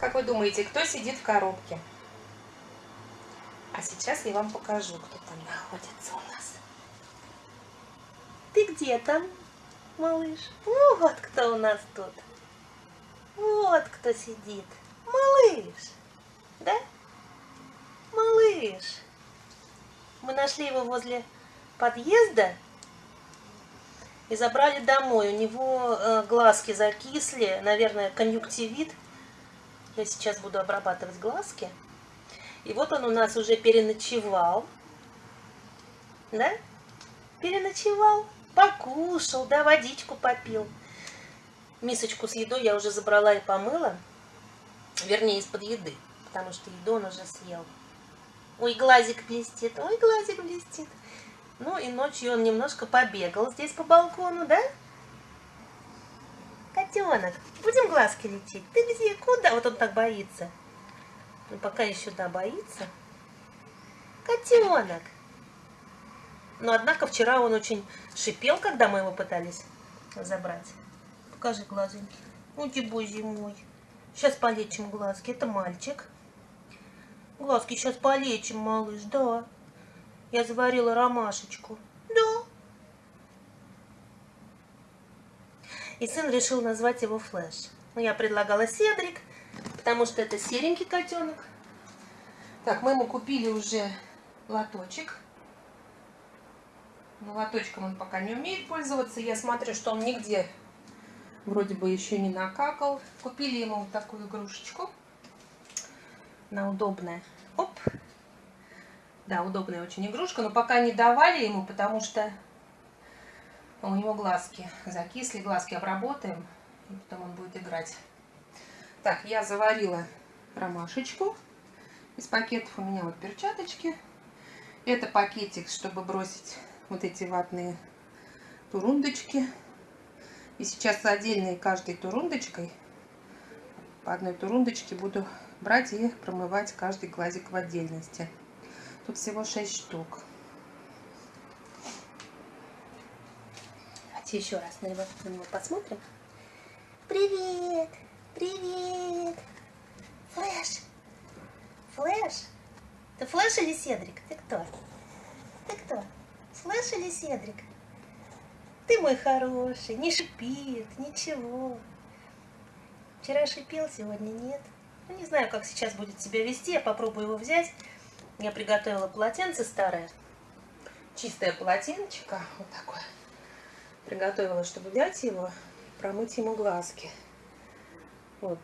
Как вы думаете, кто сидит в коробке? А сейчас я вам покажу, кто там находится у нас. Ты где там, малыш? Вот кто у нас тут. Вот кто сидит. Малыш. Да? Малыш. Мы нашли его возле подъезда и забрали домой. У него э, глазки закисли, наверное, конъюнктивит. Я сейчас буду обрабатывать глазки. И вот он у нас уже переночевал. Да? Переночевал, покушал, да, водичку попил. Мисочку с едой я уже забрала и помыла. Вернее, из-под еды, потому что еду он уже съел. Ой, глазик блестит, ой, глазик блестит. Ну и ночью он немножко побегал здесь по балкону, да? Котенок, будем глазки лечить? Ты где? Куда? Вот он так боится. Ну, пока еще, да, боится. Котенок. Но, однако, вчера он очень шипел, когда мы его пытались забрать. Покажи глазеньки. Ой, боже мой. Сейчас полечим глазки. Это мальчик. Глазки сейчас полечим, малыш, да. Я заварила ромашечку. Да. И сын решил назвать его Флэш. Ну, я предлагала Седрик, потому что это серенький котенок. Так, мы ему купили уже лоточек. Но лоточком он пока не умеет пользоваться. Я смотрю, что он нигде вроде бы еще не накакал. Купили ему вот такую игрушечку. Она удобная. Оп. Да, удобная очень игрушка, но пока не давали ему, потому что у него глазки закисли, глазки обработаем, и потом он будет играть. Так, я заварила ромашечку. Из пакетов у меня вот перчаточки. Это пакетик, чтобы бросить вот эти ватные турундочки. И сейчас отдельной каждой турундочкой, по одной турундочке буду брать и промывать каждый глазик в отдельности. Тут всего 6 штук. Давайте еще раз на него, на него посмотрим. Привет! Привет! Флэш! Флэш? Ты Флэш или Седрик? Ты кто? Ты кто? Флэш или Седрик? Ты мой хороший, не шипит, ничего. Вчера шипел, сегодня нет. Ну, не знаю, как сейчас будет себя вести, я попробую его взять. Я приготовила полотенце старое, чистое полотенчико, вот такое. Приготовила, чтобы взять его, промыть ему глазки. Вот.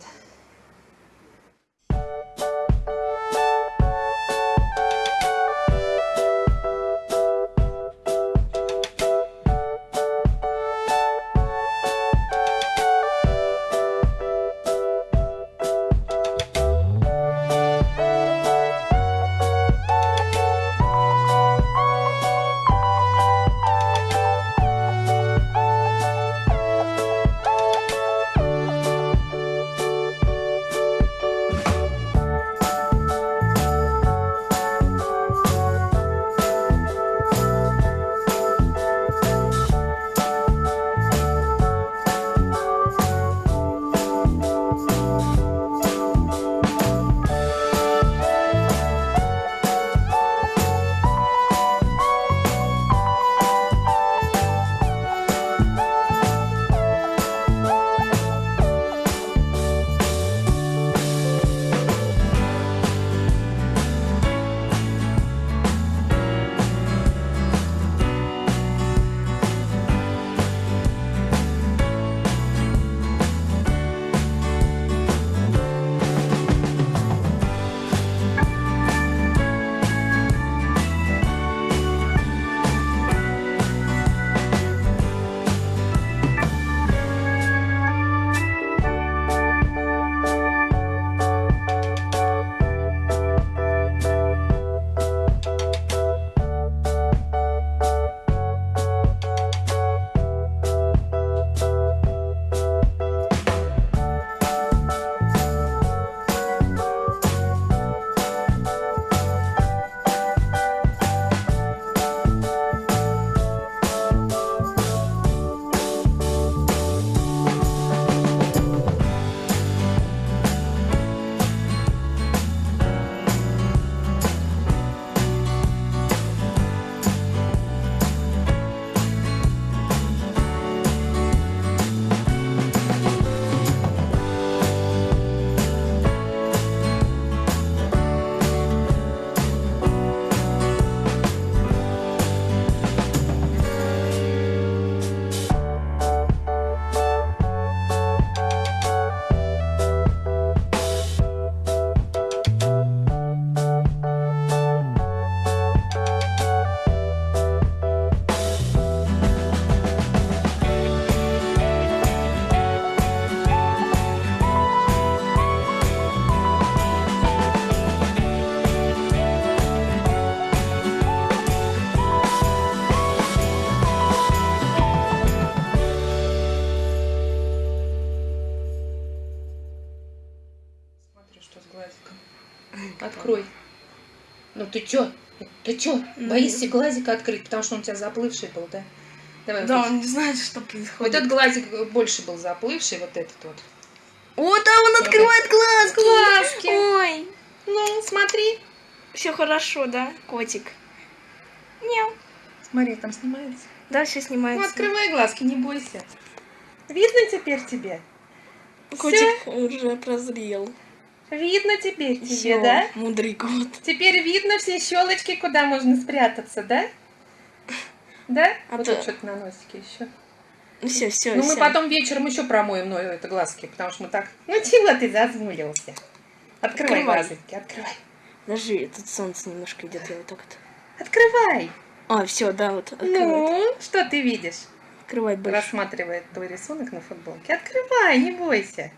Открой. Ну ты чё? Ты чё? Боишься глазика открыть, потому что он у тебя заплывший был, да? Давай. Да, вот, он не знает, что вот происходит. этот глазик больше был заплывший, вот этот вот. Вот, а он открывает глазки. Глазки. Ой, Ну, смотри. все хорошо, да, котик? Мяу. Смотри, там снимается. Да, все Ну, снимается. открывай глазки, не бойся. Видно теперь тебе? Котик уже прозрел. Видно теперь тебе, Всё, да? Мудрый кот. Теперь видно все щелочки, куда можно спрятаться, да? Да? А вот ты- тут что-то на носике еще. Ну все, все, Ну, мы потом вечером еще промоем ну, это глазки, потому что мы так... Ну, чего ты зазмулился? Открывай, Открывай. глазки, открывай. Подожди, тут солнце немножко идет, я вот так вот. Открывай. А, все, да, вот открывай. Ну, что ты видишь? Открывай больше. Рассматривает твой рисунок на футболке. Открывай, не бойся.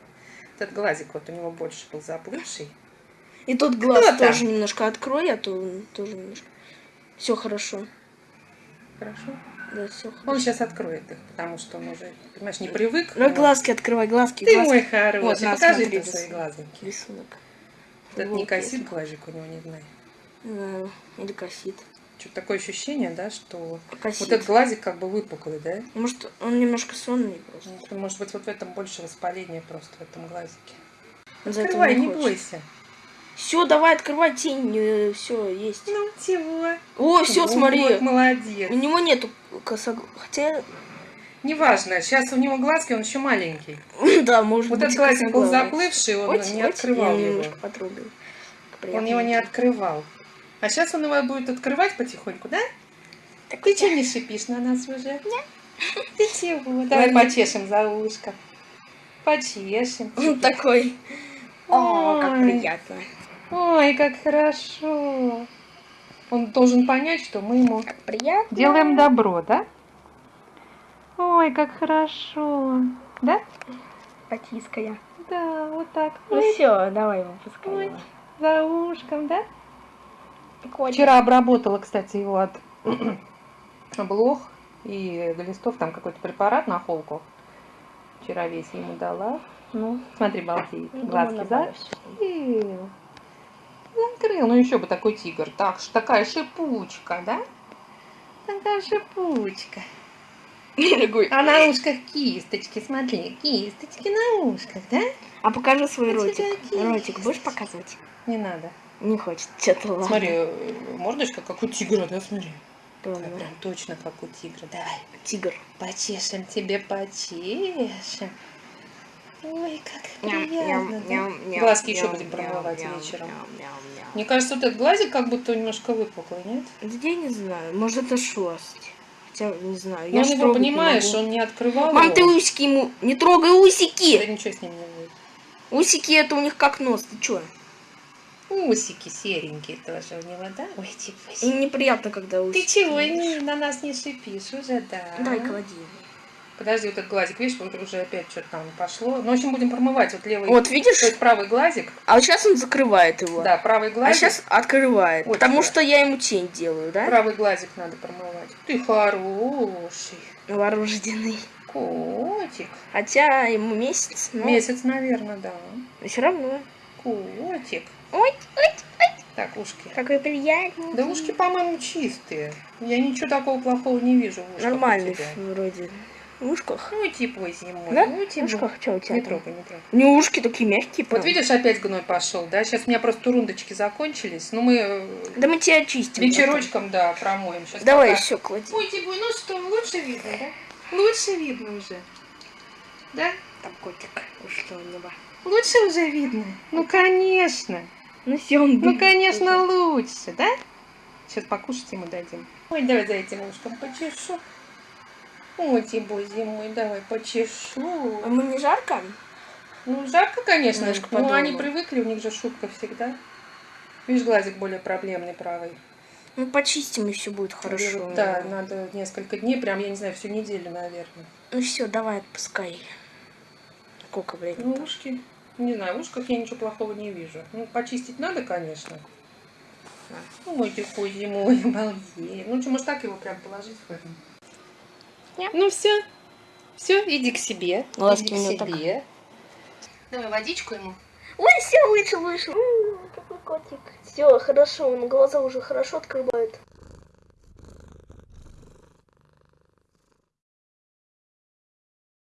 Этот глазик вот у него больше был заплывший. И тот глаз там? тоже немножко открой, а то он тоже немножко. Все хорошо. Хорошо? Да, все хорошо. Он сейчас откроет их, потому что он уже, понимаешь, не привык. Ну, Вот. глазки открывай, глазки, Ты глазки. мой хороший. Вот, на, Покажи ты свои глазоньки. Рисунок. Этот не косит глазик у него, не знаю. Да, или косит. Что-то такое ощущение, да, что Косит. вот этот глазик как бы выпуклый, да? Может, он немножко сонный просто. Ну, Может быть, вот в этом больше воспаления просто в этом глазике. Этого Открывай, не хочет. бойся. Все, давай, открывай тень, все, есть. Ну, чего? О, все, Вот, смотри. молодец. У него нету косоглаза. Хотя, Неважно, сейчас у него глазки, он еще маленький. да, может Вот быть, этот глазик был заплывший, он Ось, не ось, открывал его. Он его не открывал. А сейчас он его будет открывать потихоньку, да? Так Ты что не шипишь на нас уже? Нет. Ты чего? Давай почешем за ушко. Почешем. Он такой. О, как Ой. приятно. Ой, как хорошо. Он должен понять, что мы ему Как приятно. делаем добро, да? Ой, как хорошо. Да? Потиская. Да, вот так. Ну Ой, все, давай его пускай. Ой. его. за ушком, да? Котик. Вчера обработала, кстати, его от блох и глистов, там какой-то препарат на холку. Вчера весь ему дала. Ну, смотри, балдеет. Глазки думаю, за. нормально всё. Закрыл. Ну еще бы такой тигр. Так, такая шипучка, да? Такая шипучка. Дорогой. А на ушках кисточки, смотри, кисточки на ушках, да? А покажи свой Вот ротик. Ротик будешь показывать? Не надо. Не хочет. Что-то ладно. Смотри, э, мордочка как у тигра, да, смотри. Прям точно как у тигра. Давай. Тигр. Почешем тебе, почешем. Ой, как приятно. ням, да? Глазки еще будем промывать вечером. Мне кажется, вот этот глазик как будто немножко выпуклый, нет? Да я не знаю, может это шерсть. Хотя, не знаю. Но я он ж его, трогать не понимаешь, могу. он не открывал Мам, его. ты усики ему... Не трогай Да усики! ничего с ним не будет. Усики это у них как нос, ты чё? Усики серенькие тоже у него, да? Ой, типа. Неприятно, когда усики. Ты чего не, на нас не шипишь уже, да? Дай клади. Подожди, вот этот глазик, видишь, вот уже опять что-то там пошло. Ну, в общем, будем промывать вот левый. Вот видишь? То есть правый глазик. А вот сейчас он закрывает его. Да, правый А глазик. сейчас открывает. Вот потому сюда. что я ему тень делаю, да? Правый глазик надо промывать. Ты хороший. Новорожденный. Котик. Хотя ему месяц, но Месяц, наверное, да. все равно. Котик. Ой, ой, Так, ушки. какой приятный. Да ушки, по-моему, чистые. Я ничего такого плохого не вижу в ушках Нормальный вроде. В ушках. Ну, типа зимой. Да? Ну, В типа. ушках что у тебя Не там? трогай, не трогай. У него ушки такие мягкие. Вот прям. видишь, опять гной пошел, да? Сейчас у меня просто турундочки закончились. Ну, мы э, Да мы тебя очистим. вечерочком, да, промоем. Сейчас. Давай пока- еще клади. Ой, Тибо, ну что, лучше видно, да? Лучше видно уже. Да? Там котик ушел у него. Лучше уже видно? Ну, конечно. Ну все, он Ну, конечно, лучше, да? Сейчас покушать ему дадим. Ой, давай за этим ушком почешу. Ой, Тибо, зимой, давай уже. А почешу. ему не жарко? Ну, жарко, конечно. Немножко Ну, они привыкли, у них же шубка всегда. Видишь, глазик более проблемный правый. Ну почистим и все будет хорошо. Да, надо несколько дней, прям, я не знаю, всю неделю, наверное. Ну все, давай отпускай. Сколько Ну, времени? ушки, не знаю, в ушках я ничего плохого не вижу. Ну, почистить надо, конечно. Ну, мой такой зимой, обалдеть. Ну, что, может, так его прям положить в этом? Нет. Ну, все. Все, иди к себе. Глазки иди к себе. Давай водичку ему. Ой, все, вышел, вышел. Какой котик. Все, хорошо, он глаза уже хорошо открывает.